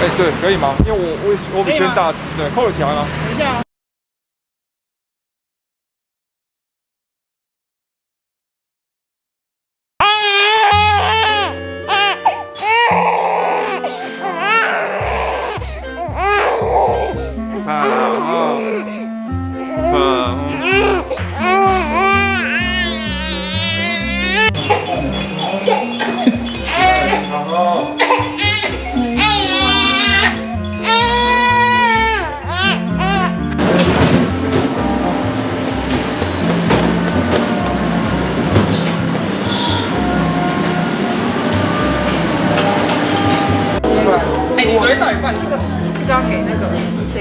哎，对，可以吗？因为我我我比谁大，对，扣得起来吗？等一下。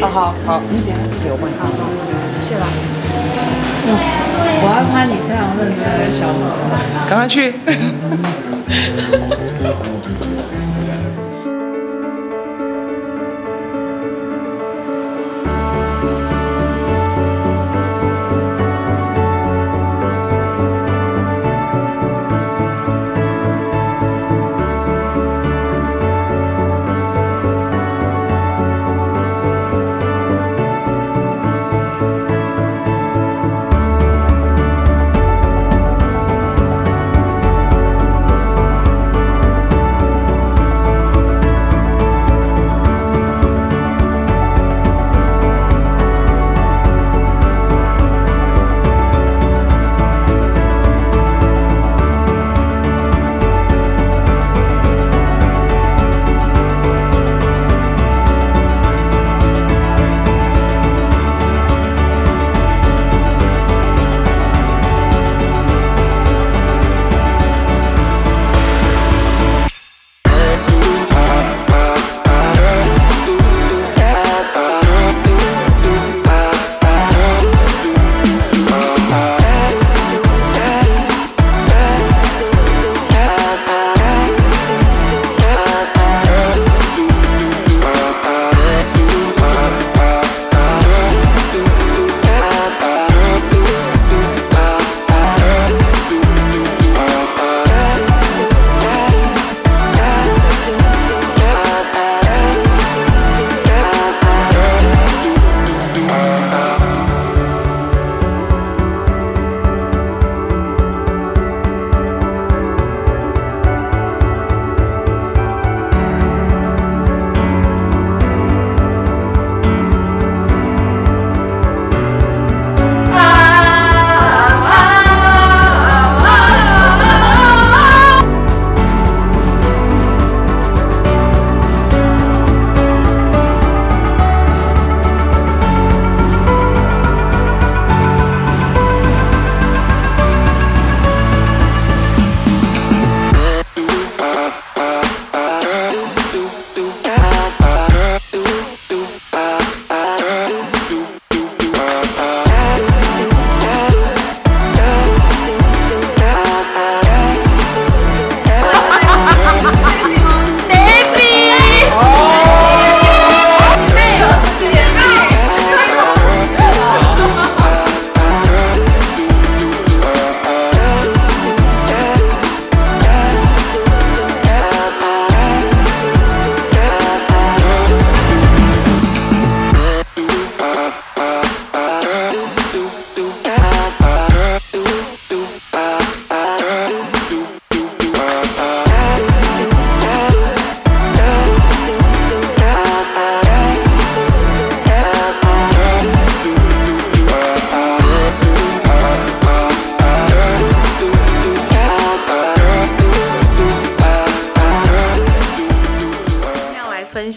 好好，你点给我帮你。好好，谢了。我要拍你非常认真的小模。赶快去。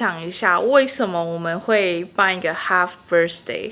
想一下，为什么我们会办一个 half birthday？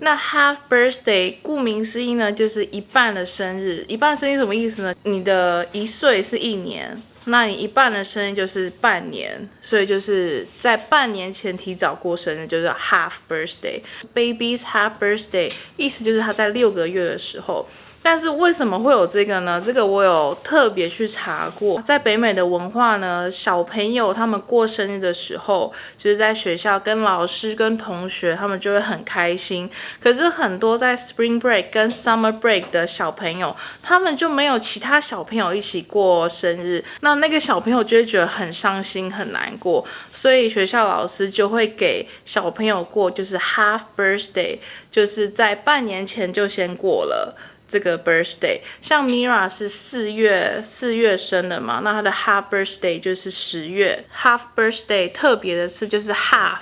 那 half birthday 顾名思义呢，就是一半的生日。一半生日什么意思呢？你的一岁是一年，那你一半的生日就是半年，所以就是在半年前提早过生日，就是 half birthday。Baby's half birthday 意思就是他在六个月的时候。但是为什么会有这个呢？这个我有特别去查过，在北美的文化呢，小朋友他们过生日的时候，就是在学校跟老师、跟同学，他们就会很开心。可是很多在 Spring Break 跟 Summer Break 的小朋友，他们就没有其他小朋友一起过生日，那那个小朋友就会觉得很伤心、很难过，所以学校老师就会给小朋友过就是 Half Birthday，就是在半年前就先过了。这个 birthday，像 Mira 是四月四月生的嘛，那她的 half birthday 就是十月。half birthday 特别的是就是 half，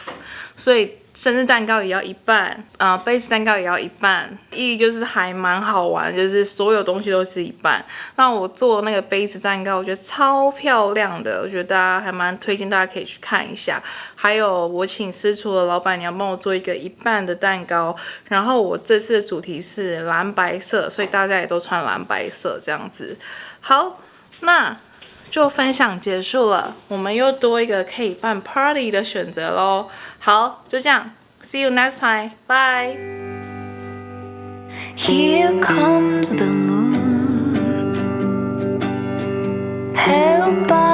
所以。生日蛋糕也要一半，啊，杯子蛋糕也要一半，意义就是还蛮好玩，就是所有东西都是一半。那我做那个杯子蛋糕，我觉得超漂亮的，我觉得大家还蛮推荐，大家可以去看一下。还有我请私厨的老板娘帮我做一个一半的蛋糕，然后我这次的主题是蓝白色，所以大家也都穿蓝白色这样子。好，那。就分享结束了，我们又多一个可以办 party 的选择喽。好，就这样，see you next time，bye。Here comes the moon, held by